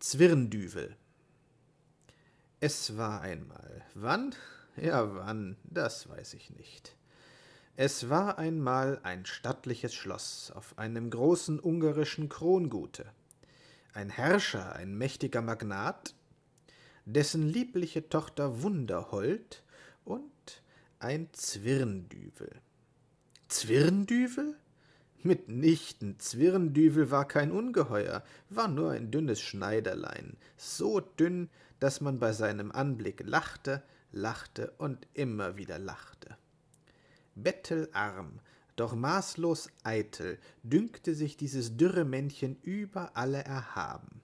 Zwirndüvel Es war einmal. Wann? Ja, wann, das weiß ich nicht. Es war einmal ein stattliches Schloss auf einem großen ungarischen Krongute. Ein Herrscher, ein mächtiger Magnat, dessen liebliche Tochter Wunderhold und ein Zwirndüvel. Zwirndüvel? Mitnichten, Zwirndüvel war kein Ungeheuer, war nur ein dünnes Schneiderlein, so dünn, dass man bei seinem Anblick lachte, lachte und immer wieder lachte. Bettelarm, doch maßlos eitel, dünkte sich dieses dürre Männchen über alle erhaben.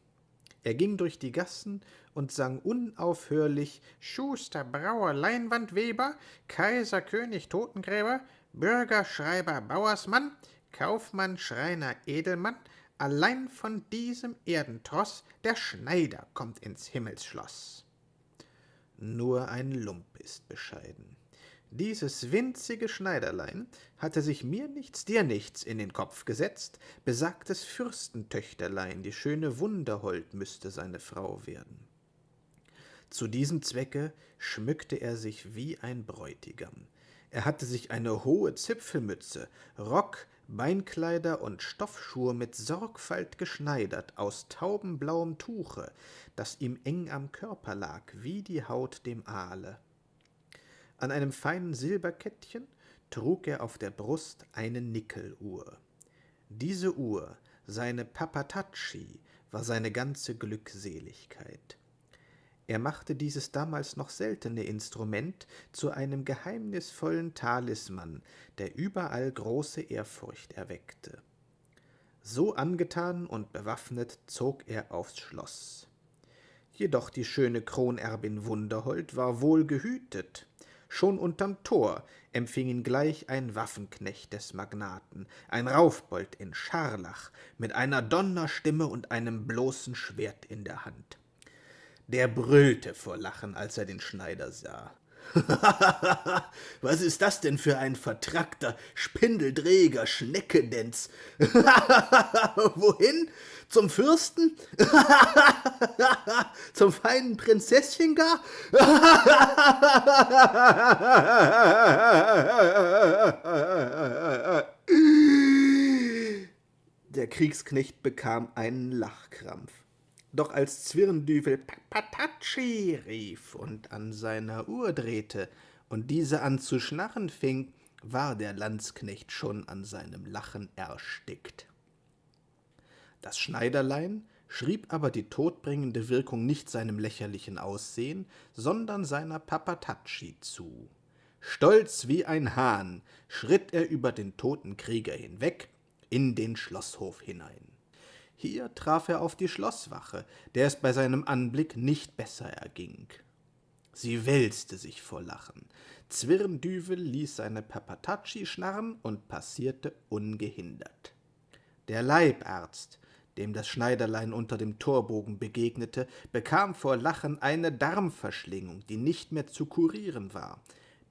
Er ging durch die Gassen und sang unaufhörlich Schuster, Brauer, Leinwandweber, Kaiser, König, Totengräber, Bürger, Schreiber, Bauersmann, Kaufmann, Schreiner, Edelmann, allein von diesem Erdentross der Schneider kommt ins Himmelsschloss. Nur ein Lump ist bescheiden. Dieses winzige Schneiderlein hatte sich mir nichts, dir nichts in den Kopf gesetzt, besagtes Fürstentöchterlein, die schöne Wunderhold müsste seine Frau werden. Zu diesem Zwecke schmückte er sich wie ein Bräutigam. Er hatte sich eine hohe Zipfelmütze, Rock, Beinkleider und Stoffschuhe mit Sorgfalt geschneidert aus taubenblauem Tuche, das ihm eng am Körper lag, wie die Haut dem Aale. An einem feinen Silberkettchen trug er auf der Brust eine Nickeluhr. Diese Uhr, seine Papatacci, war seine ganze Glückseligkeit. Er machte dieses damals noch seltene Instrument zu einem geheimnisvollen Talisman, der überall große Ehrfurcht erweckte. So angetan und bewaffnet zog er aufs Schloss. Jedoch die schöne Kronerbin Wunderhold war wohl gehütet. Schon unterm Tor empfing ihn gleich ein Waffenknecht des Magnaten, ein Raufbold in Scharlach, mit einer Donnerstimme und einem bloßen Schwert in der Hand. Der brüllte vor Lachen, als er den Schneider sah. Was ist das denn für ein vertrackter, spindeldräger Schneckedenz? Wohin? Zum Fürsten? Zum feinen Prinzesschen gar? Der Kriegsknecht bekam einen Lachkrampf. Doch als Zwirndüvel Patatschi rief und an seiner Uhr drehte und diese an zu schnarren fing, war der Landsknecht schon an seinem Lachen erstickt. Das Schneiderlein schrieb aber die todbringende Wirkung nicht seinem lächerlichen Aussehen, sondern seiner Papatatschi zu. Stolz wie ein Hahn schritt er über den toten Krieger hinweg in den Schlosshof hinein. Hier traf er auf die Schlosswache, der es bei seinem Anblick nicht besser erging. Sie wälzte sich vor Lachen. Zwirndüvel ließ seine Papatatschi schnarren und passierte ungehindert. Der Leibarzt, dem das Schneiderlein unter dem Torbogen begegnete, bekam vor Lachen eine Darmverschlingung, die nicht mehr zu kurieren war.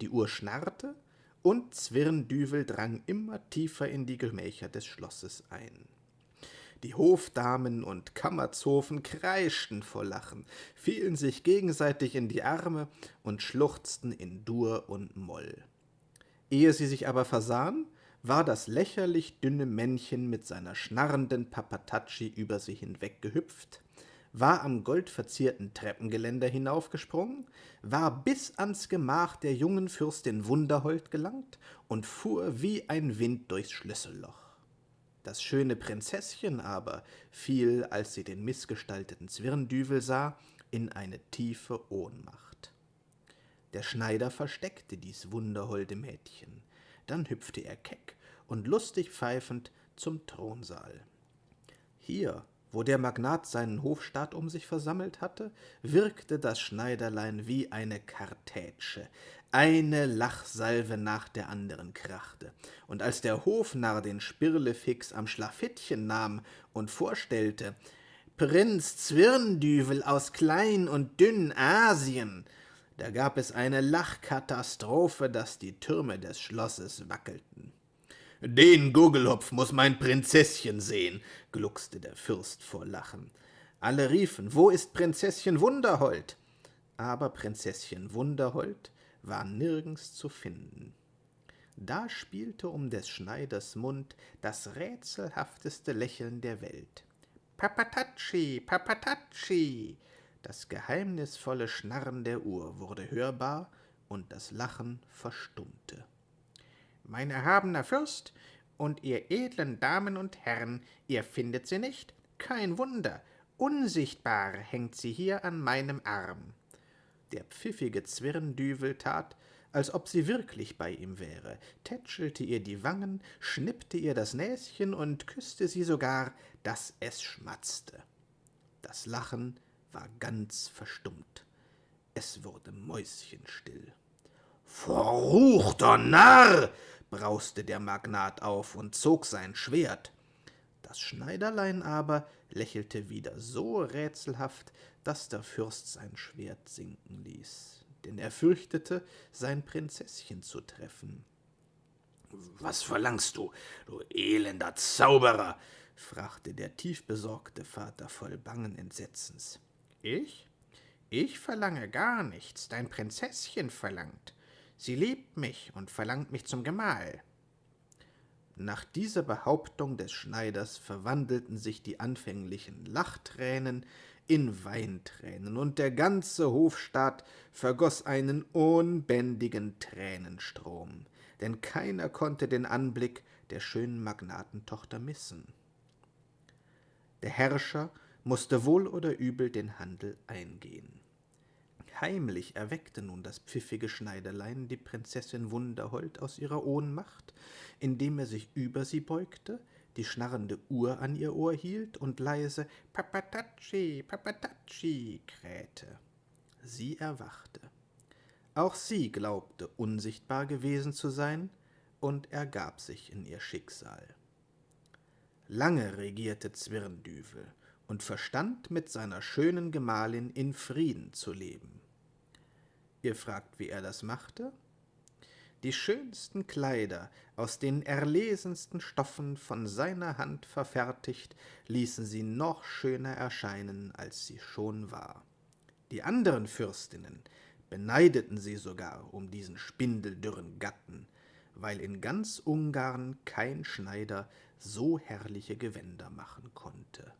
Die Uhr schnarrte, und Zwirndüvel drang immer tiefer in die Gemächer des Schlosses ein. Die Hofdamen und Kammerzofen kreischten vor Lachen, fielen sich gegenseitig in die Arme und schluchzten in Dur und Moll. Ehe sie sich aber versahen, war das lächerlich dünne Männchen mit seiner schnarrenden Papatatschi über sie hinweggehüpft, war am goldverzierten Treppengeländer hinaufgesprungen, war bis ans Gemach der jungen Fürstin Wunderhold gelangt und fuhr wie ein Wind durchs Schlüsselloch. Das schöne Prinzesschen aber fiel, als sie den missgestalteten Zwirndüvel sah, in eine tiefe Ohnmacht. Der Schneider versteckte dies wunderholde Mädchen, dann hüpfte er keck und lustig pfeifend zum Thronsaal. Hier wo der Magnat seinen Hofstaat um sich versammelt hatte, wirkte das Schneiderlein wie eine Kartätsche. Eine Lachsalve nach der anderen krachte. Und als der Hofnarr den Spirlefix am Schlafittchen nahm und vorstellte, Prinz Zwirndüvel aus Klein- und Dünn-Asien, da gab es eine Lachkatastrophe, dass die Türme des Schlosses wackelten. Den Guggelhopf muss mein Prinzesschen sehen, gluckste der Fürst vor Lachen. Alle riefen, wo ist Prinzesschen Wunderhold? Aber Prinzesschen Wunderhold war nirgends zu finden. Da spielte um des Schneiders Mund das rätselhafteste Lächeln der Welt. Papatatschi, Papatatschi! Das geheimnisvolle Schnarren der Uhr wurde hörbar und das Lachen verstummte. Mein erhabener Fürst und ihr edlen Damen und Herren, ihr findet sie nicht? Kein Wunder, unsichtbar hängt sie hier an meinem Arm. Der pfiffige Zwirndüvel tat, als ob sie wirklich bei ihm wäre, tätschelte ihr die Wangen, schnippte ihr das Näschen und küsste sie sogar, dass es schmatzte. Das Lachen war ganz verstummt. Es wurde mäuschenstill. Verruchter Narr! Brauste der Magnat auf und zog sein Schwert. Das Schneiderlein aber lächelte wieder so rätselhaft, dass der Fürst sein Schwert sinken ließ, denn er fürchtete, sein Prinzesschen zu treffen. »Was verlangst du, du elender Zauberer?« fragte der tiefbesorgte Vater voll bangen Entsetzens. »Ich? Ich verlange gar nichts, dein Prinzesschen verlangt. Sie liebt mich und verlangt mich zum Gemahl.« nach dieser Behauptung des Schneiders verwandelten sich die anfänglichen Lachtränen in Weintränen, und der ganze Hofstaat vergoß einen unbändigen Tränenstrom, denn keiner konnte den Anblick der schönen Magnatentochter missen. Der Herrscher musste wohl oder übel den Handel eingehen. Heimlich erweckte nun das pfiffige Schneiderlein die Prinzessin Wunderhold aus ihrer Ohnmacht, indem er sich über sie beugte, die schnarrende Uhr an ihr Ohr hielt und leise Papatatschi, Papatatschi krähte. Sie erwachte. Auch sie glaubte, unsichtbar gewesen zu sein, und ergab sich in ihr Schicksal. Lange regierte Zwirndüvel und verstand mit seiner schönen Gemahlin in Frieden zu leben. Ihr fragt, wie er das machte? Die schönsten Kleider aus den erlesensten Stoffen von seiner Hand verfertigt, ließen sie noch schöner erscheinen, als sie schon war. Die anderen Fürstinnen beneideten sie sogar um diesen spindeldürren Gatten, weil in ganz Ungarn kein Schneider so herrliche Gewänder machen konnte.